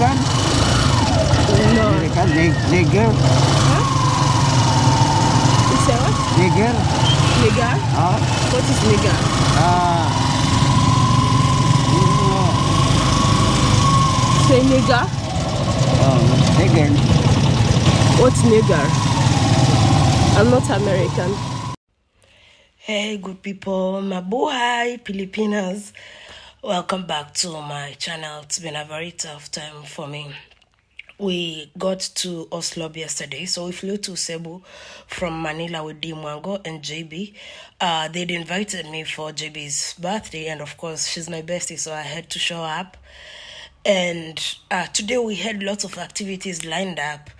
American? No. American? Nig- Nigger? You say what? Nigger? Nigger? Huh? What is nigger? Ah. Say nigger? Oh, nigger. What's nigger? I'm not American. Hey, good people, mabuhay Filipinas. Welcome back to my channel. It's been a very tough time for me. We got to Oslob yesterday, so we flew to Cebu from Manila with Dimwango and JB. Uh, they'd invited me for JB's birthday, and of course, she's my bestie, so I had to show up. And uh, today we had lots of activities lined up.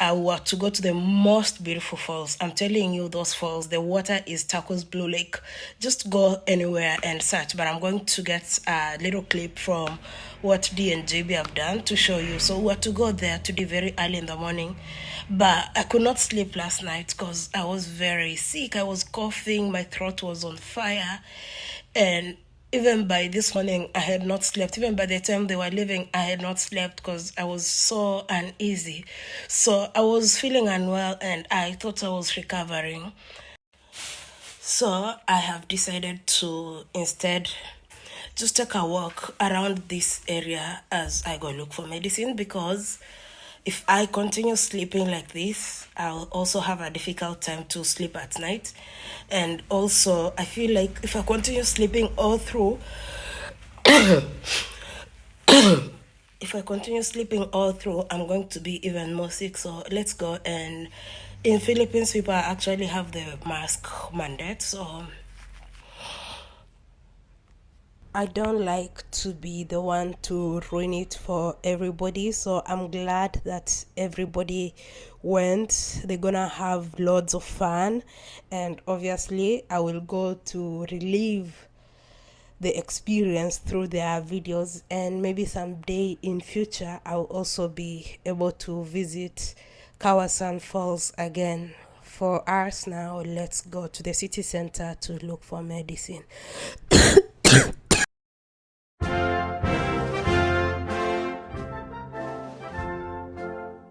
I were to go to the most beautiful falls. I'm telling you, those falls, the water is turquoise blue lake. Just go anywhere and search. But I'm going to get a little clip from what D and JB have done to show you. So we were to go there today very early in the morning. But I could not sleep last night because I was very sick. I was coughing, my throat was on fire. And even by this morning, I had not slept. Even by the time they were leaving, I had not slept because I was so uneasy. So I was feeling unwell and I thought I was recovering. So I have decided to instead just take a walk around this area as I go look for medicine because if I continue sleeping like this, I'll also have a difficult time to sleep at night. And also, I feel like if I continue sleeping all through, if I continue sleeping all through, I'm going to be even more sick. So let's go. And in Philippines, people actually have the mask mandate. So I don't like to be the one to ruin it for everybody. So I'm glad that everybody went. They're gonna have loads of fun, and obviously, I will go to relieve the experience through their videos and maybe someday in future i'll also be able to visit kawasan falls again for us now let's go to the city center to look for medicine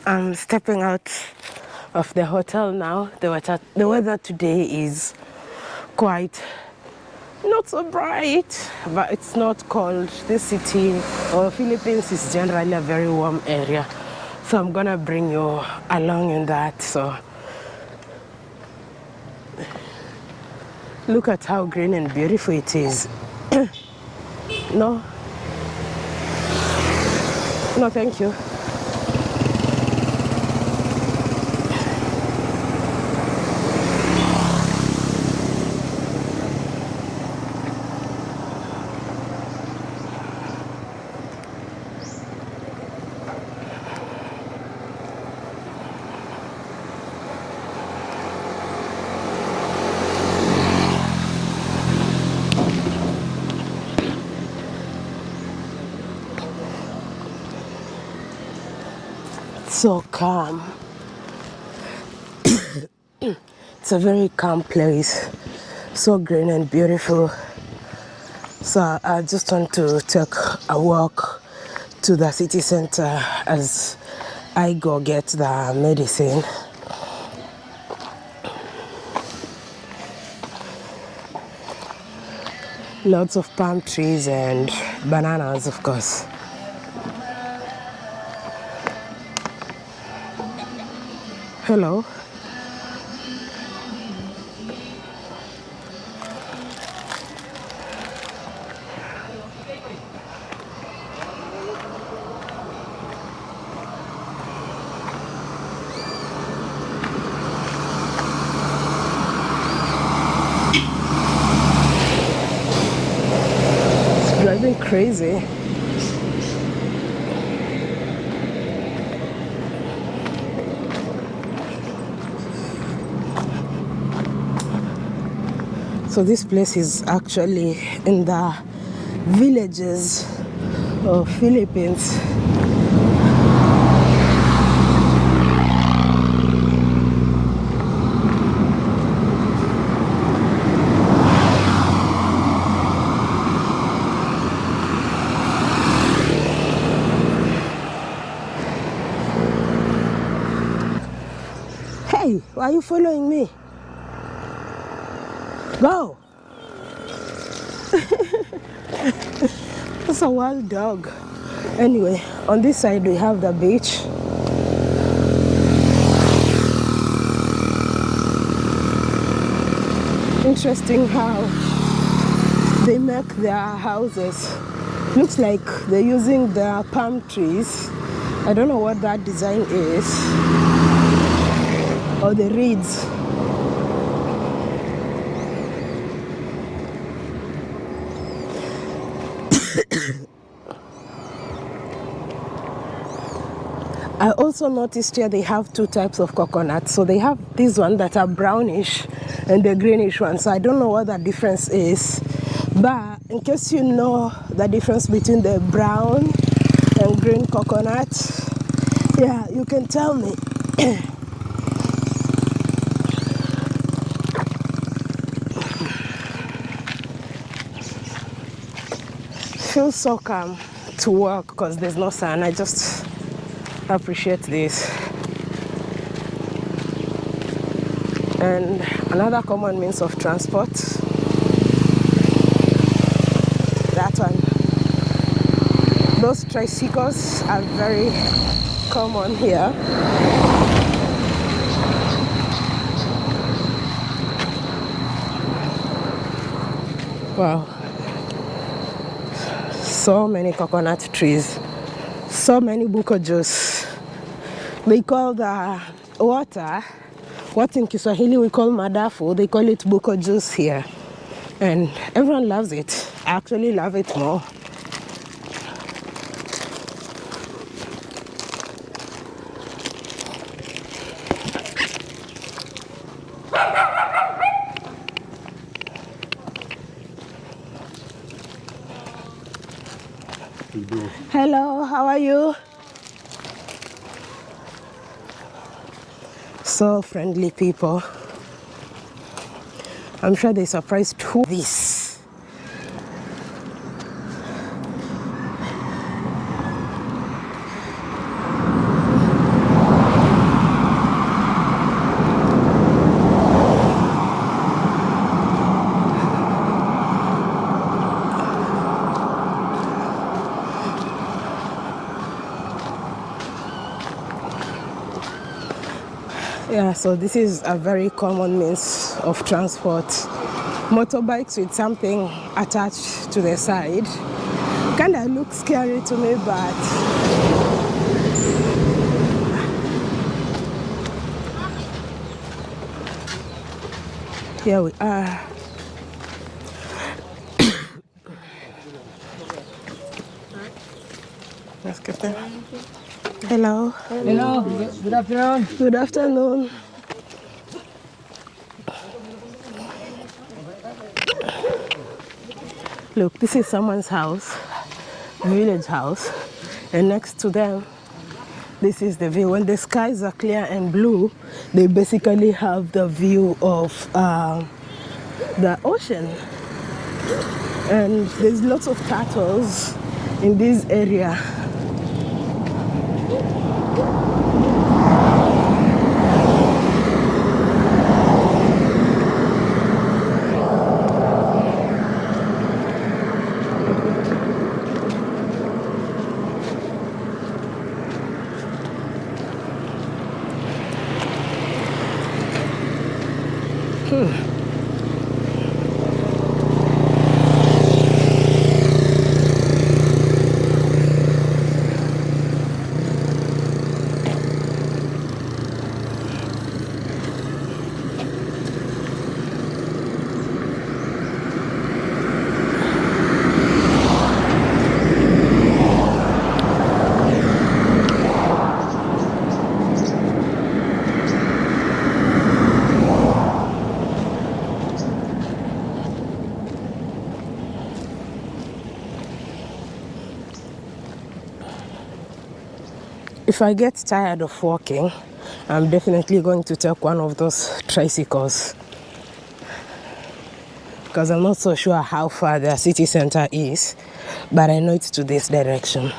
i'm stepping out of the hotel now the weather the weather today is quite not so bright, but it's not cold. This city or Philippines is generally a very warm area. So I'm gonna bring you along in that. So look at how green and beautiful it is. no? No, thank you. So calm. it's a very calm place, so green and beautiful. So I just want to take a walk to the city center as I go get the medicine. Lots of palm trees and bananas, of course. Hello. It's driving crazy. so this place is actually in the villages of Philippines Hey, why are you following me? That's a wild dog. Anyway, on this side we have the beach. Interesting how they make their houses. Looks like they're using the palm trees. I don't know what that design is. Or the reeds. I also noticed here they have two types of coconut. So they have these ones that are brownish and the greenish ones. So I don't know what the difference is. But in case you know the difference between the brown and green coconut, yeah, you can tell me. Feels so calm to work because there's no sun. I just appreciate this. And another common means of transport, that one. Those tricycles are very common here. Wow. So many coconut trees so many buko juice. They call the water, what in Kiswahili we call madafu, they call it buko juice here. And everyone loves it. I actually love it more. Hello, how are you? So friendly people. I'm sure they surprised who this. Yeah, so this is a very common means of transport. Motorbikes with something attached to the side. Kinda looks scary to me, but here we are. Let's get there. Hello. Hello, good afternoon. Good afternoon. Look, this is someone's house, village house, and next to them, this is the view. When the skies are clear and blue, they basically have the view of um, the ocean. And there's lots of turtles in this area. If I get tired of walking, I'm definitely going to take one of those tricycles. Because I'm not so sure how far the city center is, but I know it's to this direction.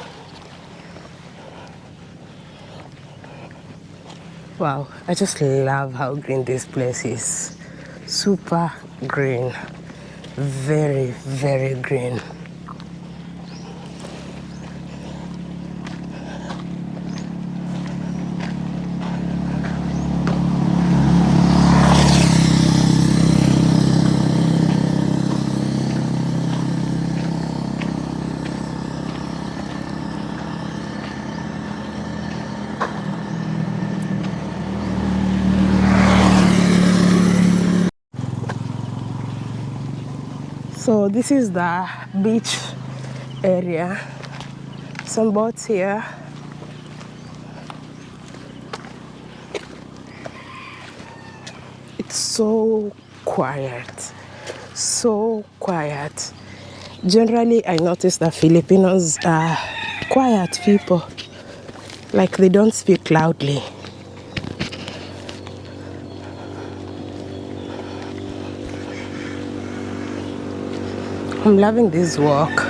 Wow, I just love how green this place is. Super green. Very, very green. So this is the beach area. Some boats here. It's so quiet. So quiet. Generally, I notice that Filipinos are quiet people. Like they don't speak loudly. I'm loving this walk.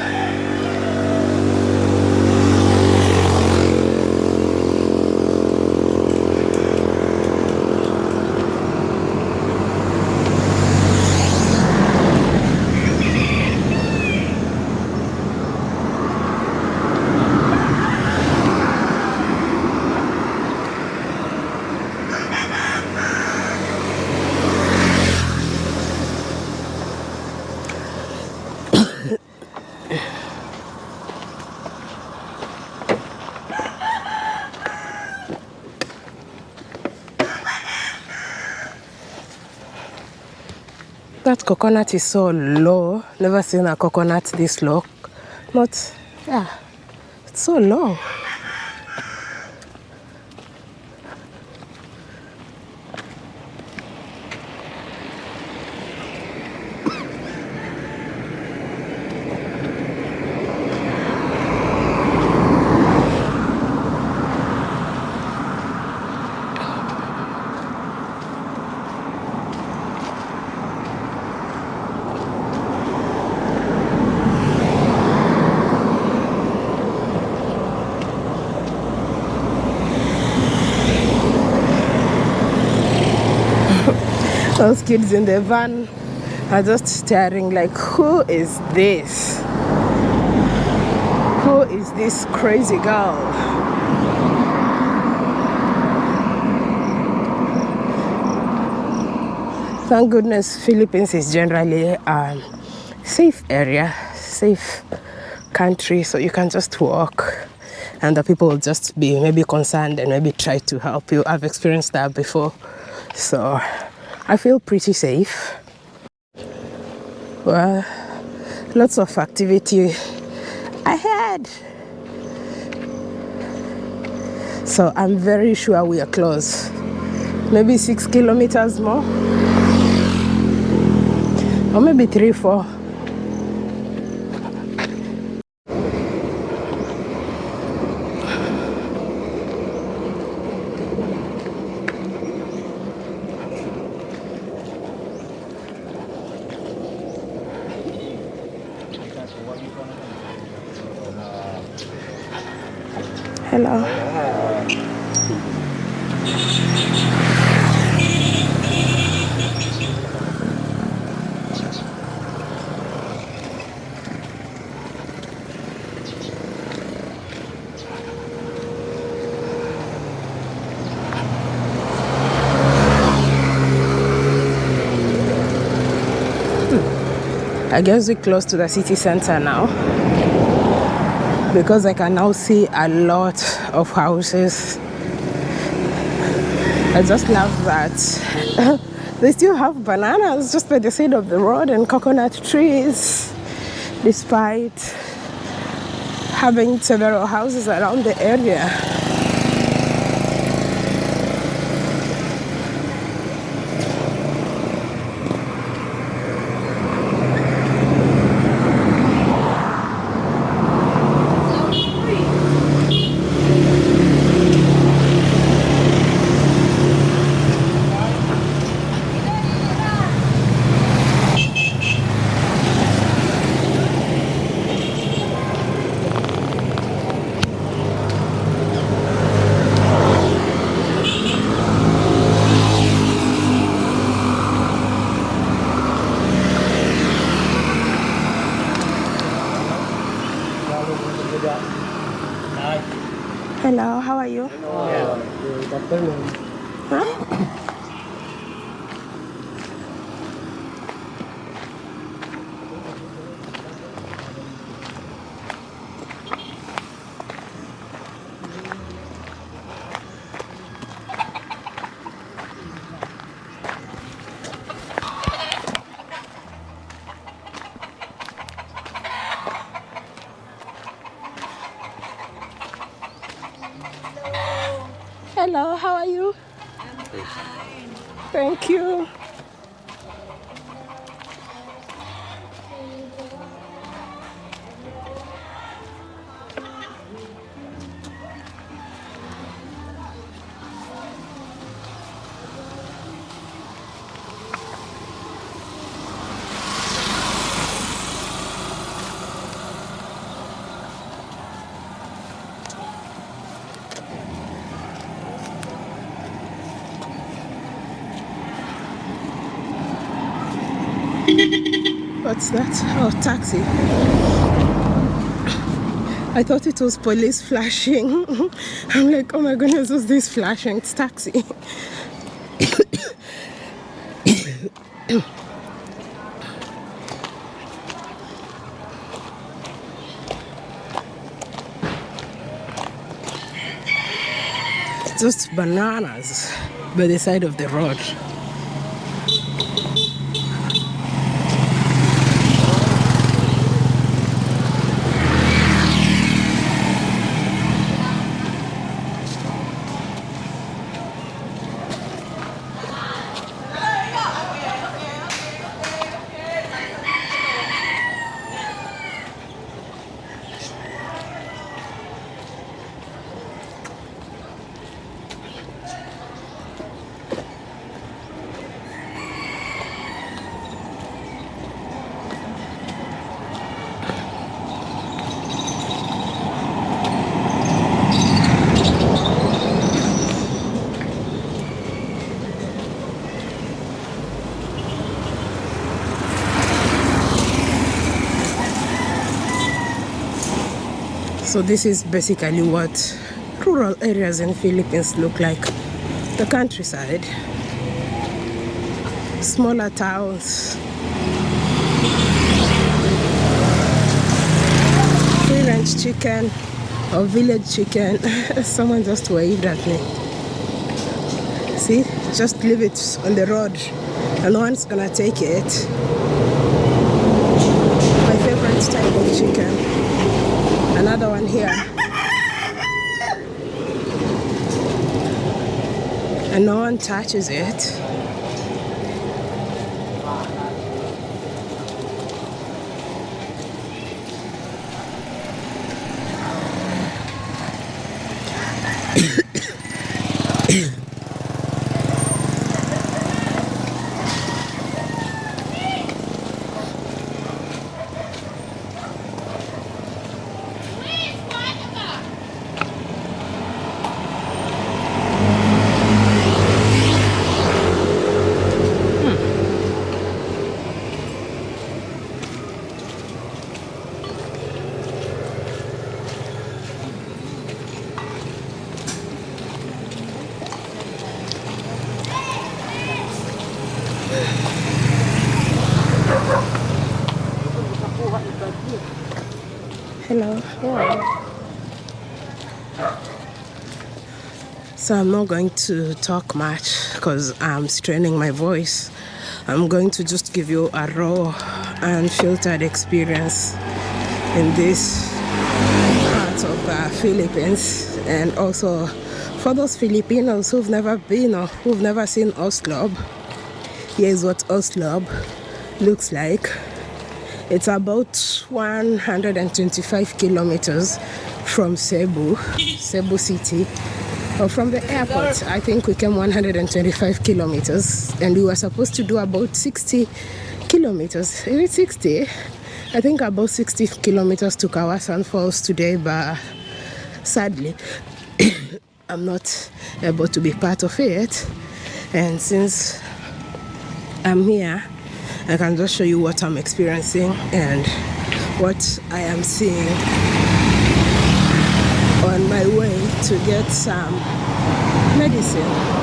That coconut is so low. Never seen a coconut this low. But yeah, it's so low. Those kids in the van are just staring like, who is this? Who is this crazy girl? Thank goodness Philippines is generally a safe area, safe country, so you can just walk and the people will just be maybe concerned and maybe try to help you. I've experienced that before, so I feel pretty safe. Well, lots of activity ahead. So I'm very sure we are close. Maybe six kilometers more, or maybe three, four. Hello. I guess we're close to the city center now because I can now see a lot of houses. I just love that. they still have bananas just by the side of the road and coconut trees, despite having several houses around the area. What's that? Oh, taxi. I thought it was police flashing. I'm like, oh my goodness, what's this flashing? It's taxi. Just bananas by the side of the road. So this is basically what rural areas in Philippines look like. The countryside, smaller towns, free range chicken or village chicken. Someone just waved at me. See, just leave it on the road and no one's gonna take it. My favorite type of chicken another one here touches it Hello. Yeah. So I'm not going to talk much because I'm straining my voice. I'm going to just give you a raw and filtered experience in this part of the Philippines and also for those Filipinos who've never been or who've never seen Oslob, here's what Oslob looks like. It's about 125 kilometers from Cebu, Cebu City. Or from the airport, I think we came 125 kilometers and we were supposed to do about 60 kilometers. Is it 60? I think about 60 kilometers to Kawasan Falls today, but sadly, I'm not able to be part of it. And since I'm here, I can just show you what I'm experiencing and what I am seeing on my way to get some medicine.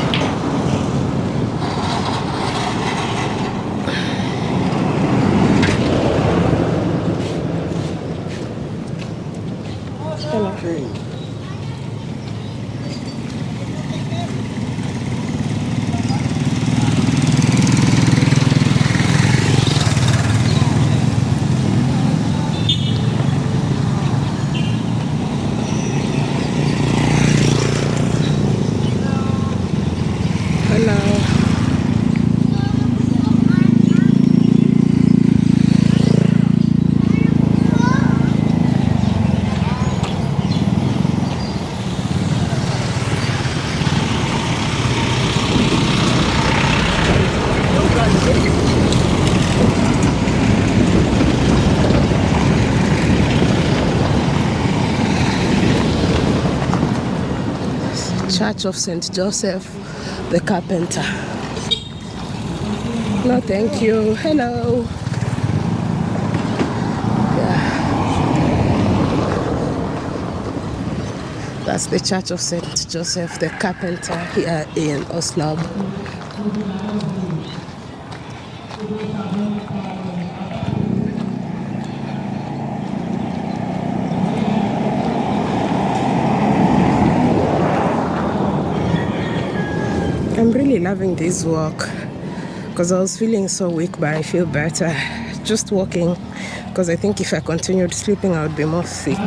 Hello. Church of St. Joseph the Carpenter. No, thank you. Hello. Yeah. That's the Church of St. Joseph the Carpenter here in Oslob. I'm really loving this walk because I was feeling so weak, but I feel better just walking because I think if I continued sleeping, I would be more sick.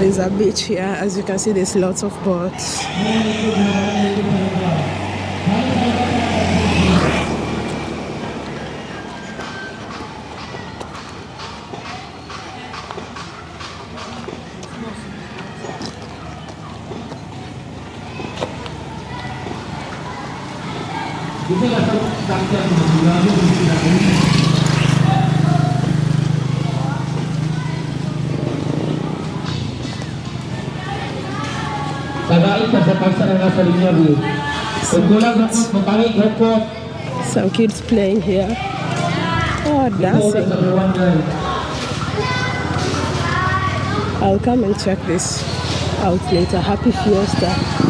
There's a beach here, as you can see, there's lots of boats. Some kids playing here. Oh, dancing. I'll come and check this out later. Happy Fiesta.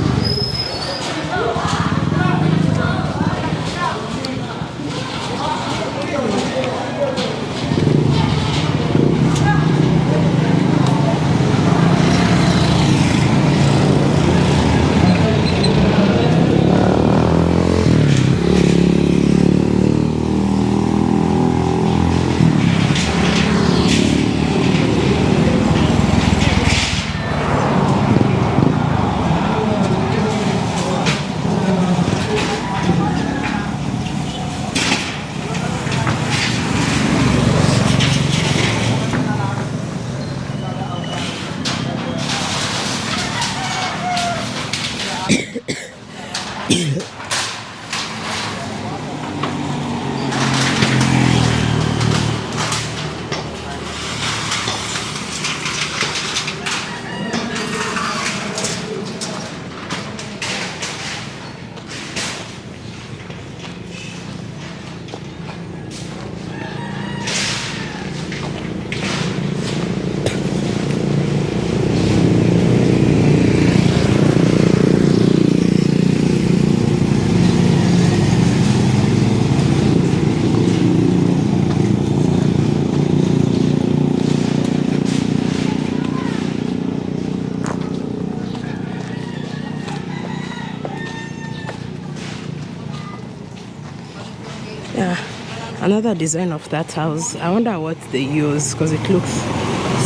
Another design of that house. I wonder what they use because it looks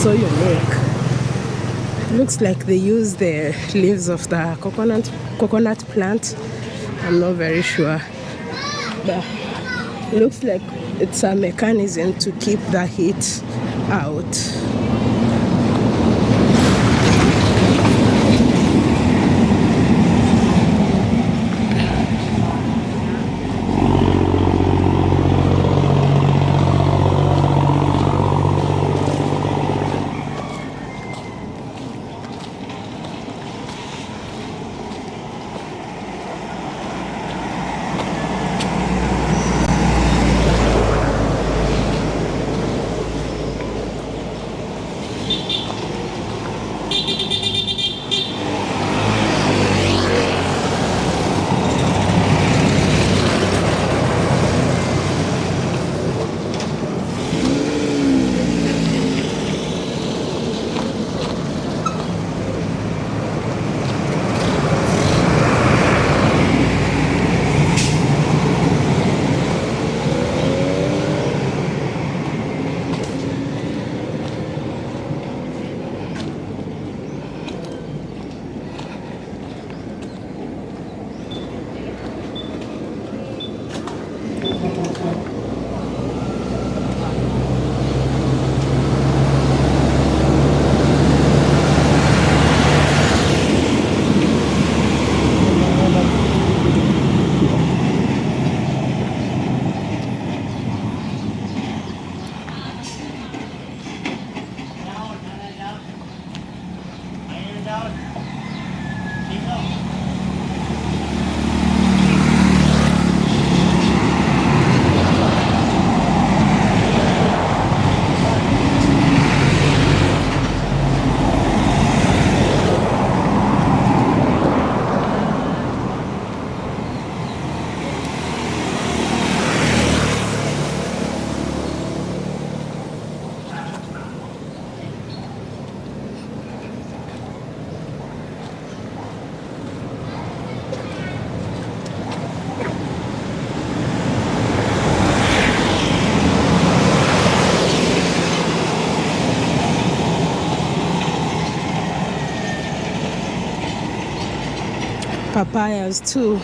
so unique. Looks like they use the leaves of the coconut coconut plant. I'm not very sure. But looks like it's a mechanism to keep the heat out papayas too.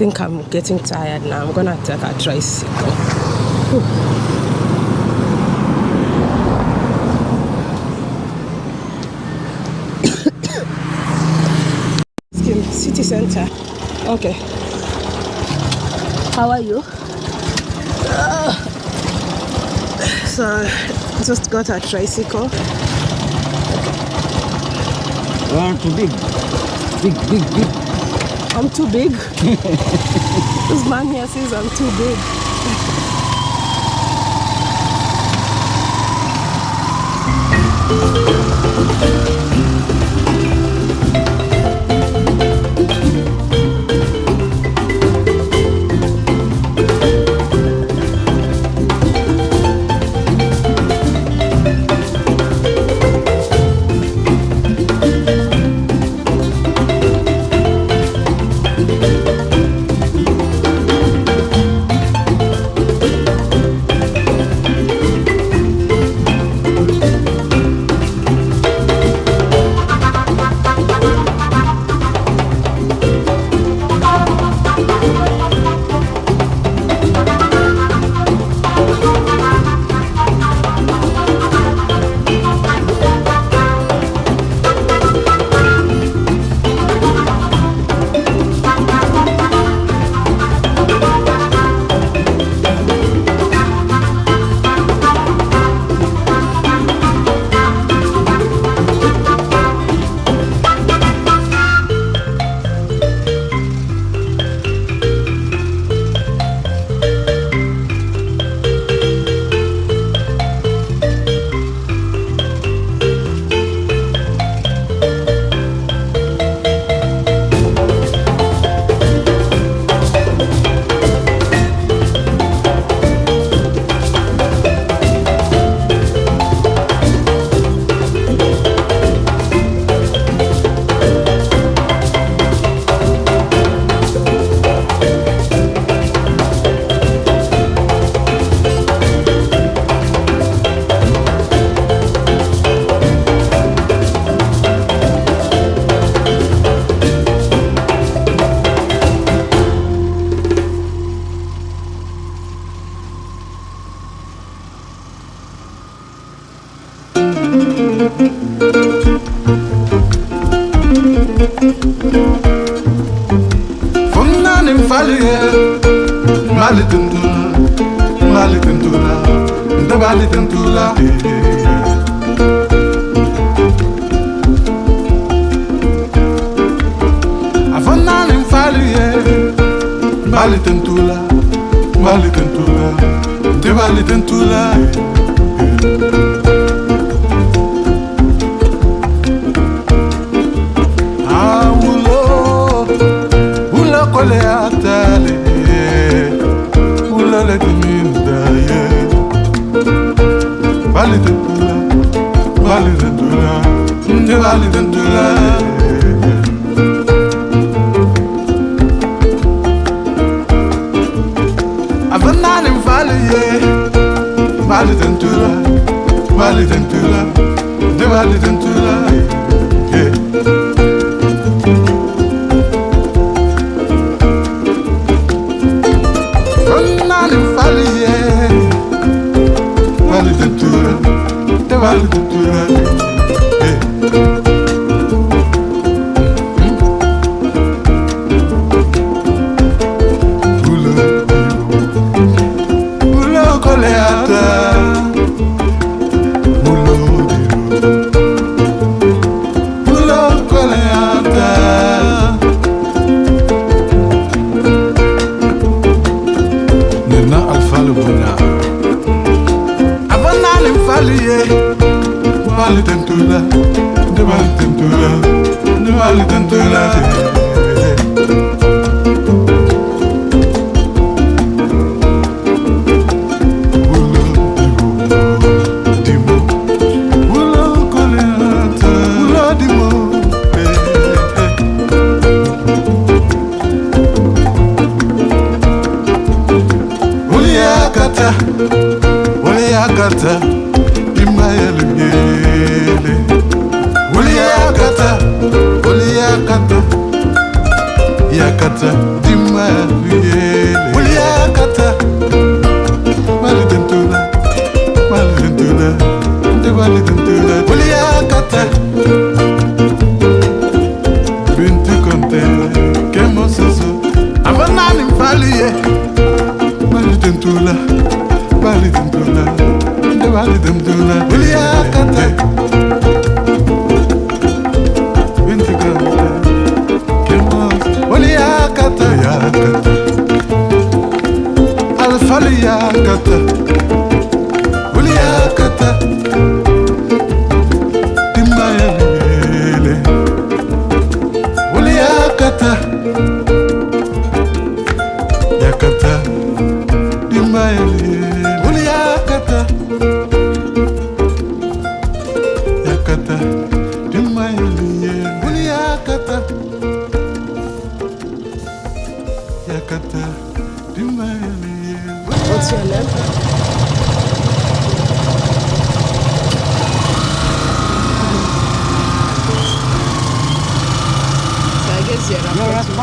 Think I'm getting tired now. I'm gonna take a tricycle. City Center. Okay. How are you? So, just got a tricycle. Ah, One too big. Big, big, big. I'm too big. this man here says I'm too big. كل يعتالي ولا لك مين دايق بالي دندولا بالي دندولا بالي دندولا أبنى نمفالي بالي دندولا بالي دندولا بالي دندولا Cultural, cultural. bali tentula nde bali tentula nde bali tentula Kata, ole ya kata. Yakata, imayelungele. Uliakata, malidentula, malidentula, nde malidentula. Uliakata, binti konte, kemo soso, avanani mfaliye. Bali tentula, bali tentula, nde bali tentula. Uliakata,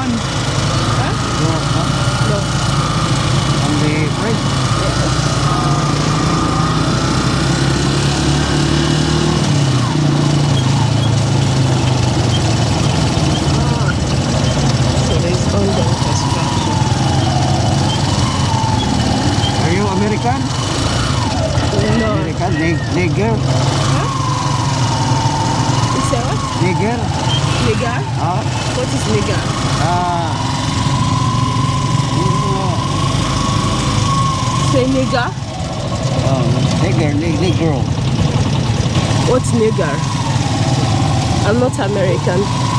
you're Your a husband? Huh? Your husband? No. And the friend? So there's ongoing construction. Are you American? No. American? Nig- Nigger? You say what? Nigger? Nigger? Ah, What is nigger? ah. You know, Say nigger? oh, nigger, nig- negro. I'm not American.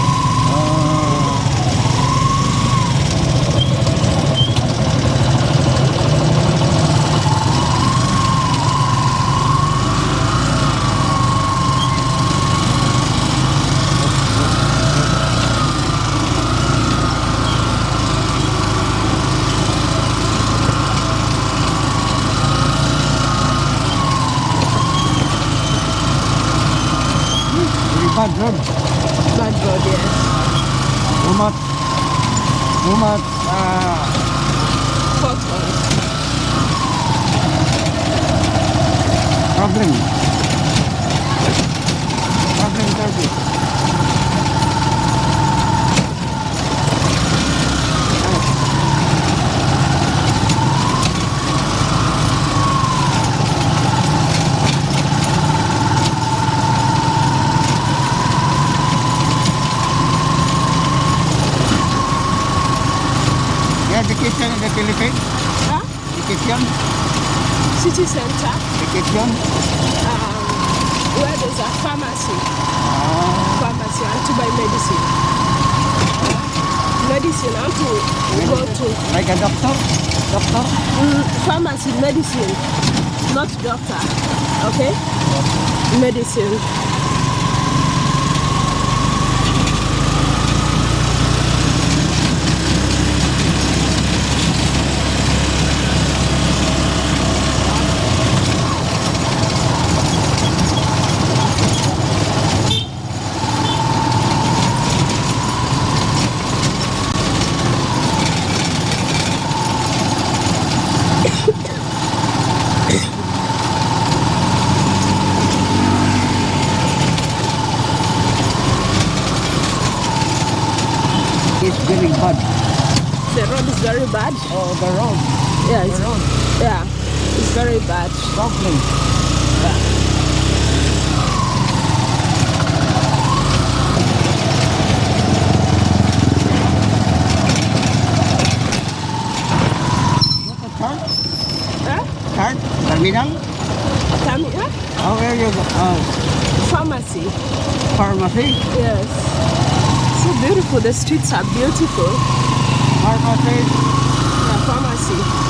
Problem. Problem target. Yeah, the kitchen, in the Philippines. Huh? The kitchen. City center. Vacation? um, where there's a pharmacy. Pharmacy, and to buy medicine. Medicine, and to go to Like a doctor? Doctor? mm, pharmacy, medicine, not doctor. Okay? Medicine. It's very bad. The road is very bad. Oh, the road. Yeah, The it's, road. yeah, it's very bad. Huh? Third? Terminal? Here. Oh, where you go? Oh, Pharmacy. pharmacy? Yes. So beautiful. The streets are beautiful. Pharmacy? Yeah, pharmacy.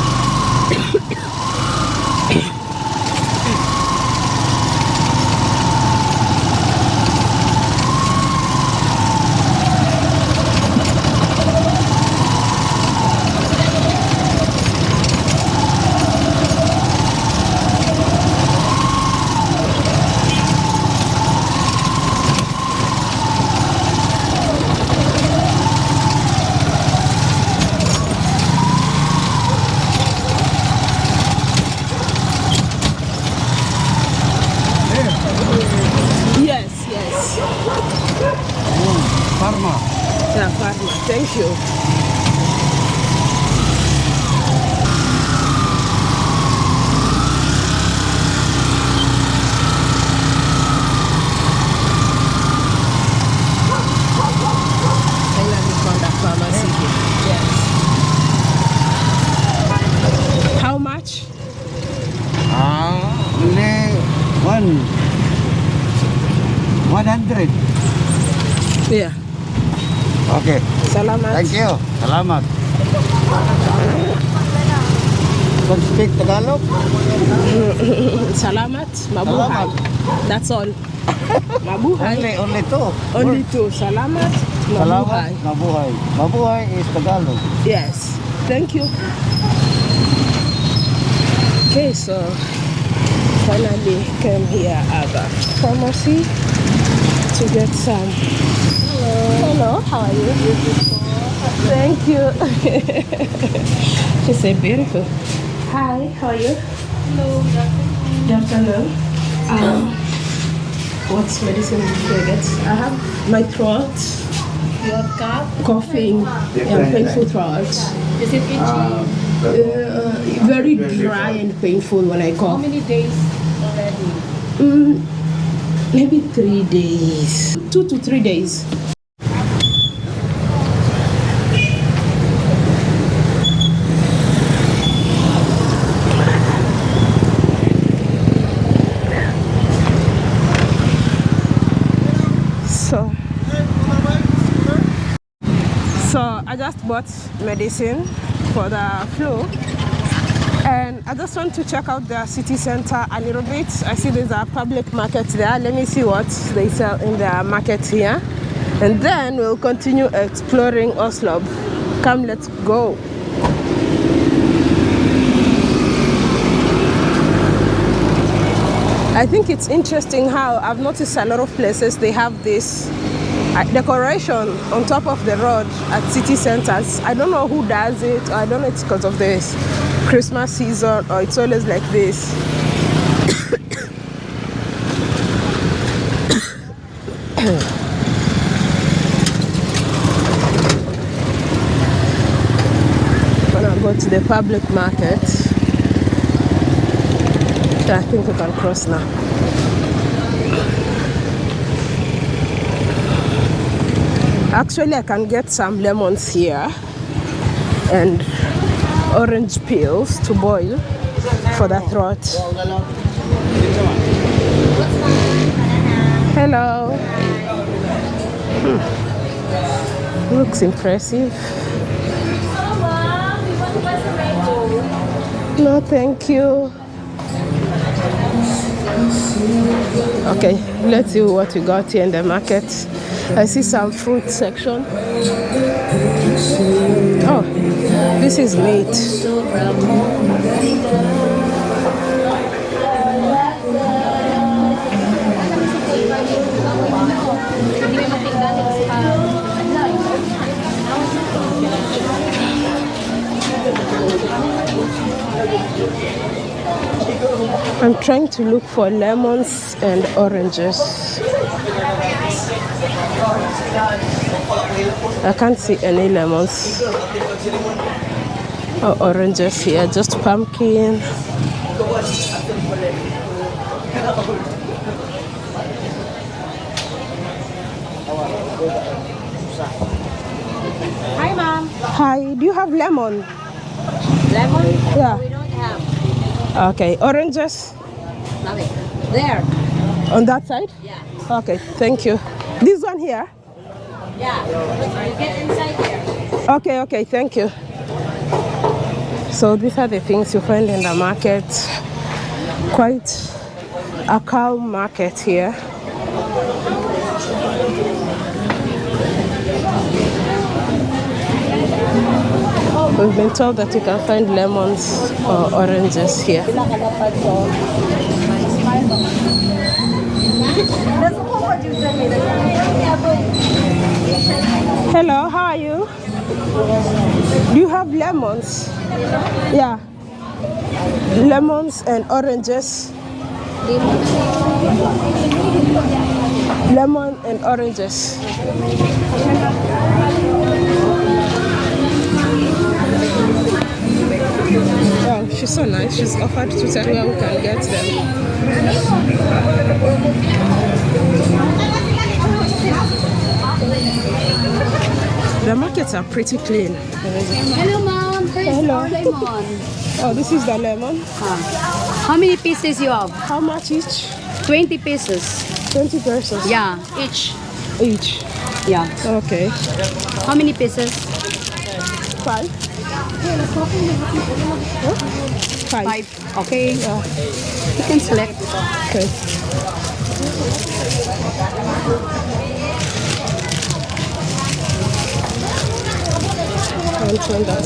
Pharmacy here. Yes. How much? Ah, only one. One hundred. Yeah. Okay. Salamat. Thank you. Salamat. Don't speak Tagalog? Salamat. Mabuhay. Salamat. That's all. Mabuhay. Only, only two. Only two. Salamat. Salamat. Mabuhay. Mabuhay. Mabuhay is Tagalog. Yes. Thank you. Okay, so finally came here at the pharmacy to get some. Hello. Hello. How are you? Beautiful. Thank you. she said beautiful. Hi. How are you? Hello. Good afternoon. Um, what medicine did I get? I have my throat. You have cough? coughing and painful throat. Is it itchy? Uh, very dry and painful when I cough. How many days already? Mm, maybe three days, two to three days. So, so I just bought medicine for the flu and I just want to check out the city center a little bit. I see there's a public market there. Let me see what they sell in the market here. And then we'll continue exploring Oslob. Come, let's go. I think it's interesting how I've noticed a lot of places they have this decoration on top of the road at city centers. I don't know who does it. Or I don't know it's because of this Christmas season or it's always like this. when I go to the public market, I think we can cross now. Actually, I can get some lemons here and orange peels to boil for the throat. Hello. Hmm. Looks impressive. No, thank you. Okay, let's see what we got here in the market. I see some fruit section. Oh, this is meat. I'm trying to look for lemons and oranges. I can't see any lemons oh, or oranges here, just pumpkin. Hi, mom. Hi, do you have lemon? Lemon? Yeah. We don't have. Okay, oranges Nothing. There. on that side? Yeah. Okay, thank you. This one here? Yeah. Get inside there. Okay, okay, thank you. So these are the things you find in the market. Quite a calm market here. We've been told that you can find lemons or oranges here. Hello, how are you? Do you have lemons? Yeah. Lemons and oranges. Lemon and oranges. Wow, she's so nice. She's offered to tell where we can get them. The markets are pretty clean. Hello, mom. Hello. lemon. Oh, this is the lemon. How many pieces you have? How much each? 20 pieces. 20 pieces? Yeah, each. each. Yeah. Okay. How many pieces? Five? Huh? Five. Five. Okay. Yeah. You can select. Okay. That.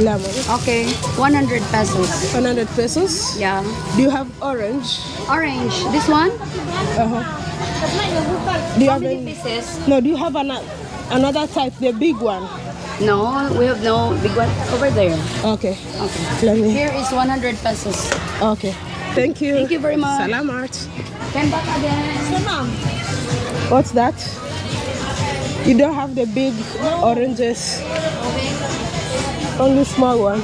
Lemon. Okay. 100 pesos. 100 pesos. Yeah. Do you have orange? Orange. This one? Uh-huh. Do you How have many pieces? No, do you have an, another type, the big one? No, we have no big one over there. Okay. Okay. Let me. Here is 100 pesos. Okay. Thank you. Thank you very much. Salamat. Come back again. What's that? You don't have the big oranges. Only small one.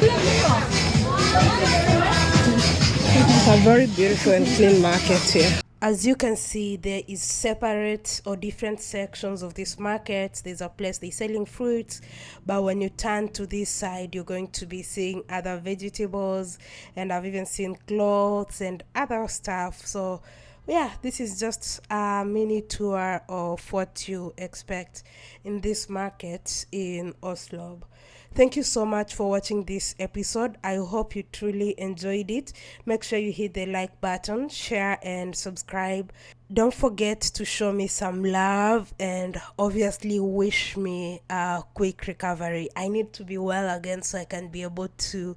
It's a very beautiful and clean market here. As you can see, there is separate or different sections of this market. There's a place they're selling fruits, but when you turn to this side, you're going to be seeing other vegetables, and I've even seen clothes and other stuff. So yeah, this is just a mini tour of what you expect in this market in Oslob. Thank you so much for watching this episode. I hope you truly enjoyed it. Make sure you hit the like button, share, and subscribe. Don't forget to show me some love and obviously wish me a quick recovery. I need to be well again so I can be able to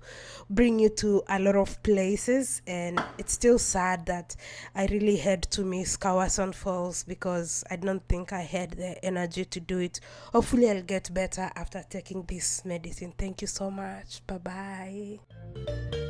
bring you to a lot of places. And it's still sad that I really had to miss Kawasan Falls because I don't think I had the energy to do it. Hopefully, I'll get better after taking this medicine. Thank you so much. Bye bye.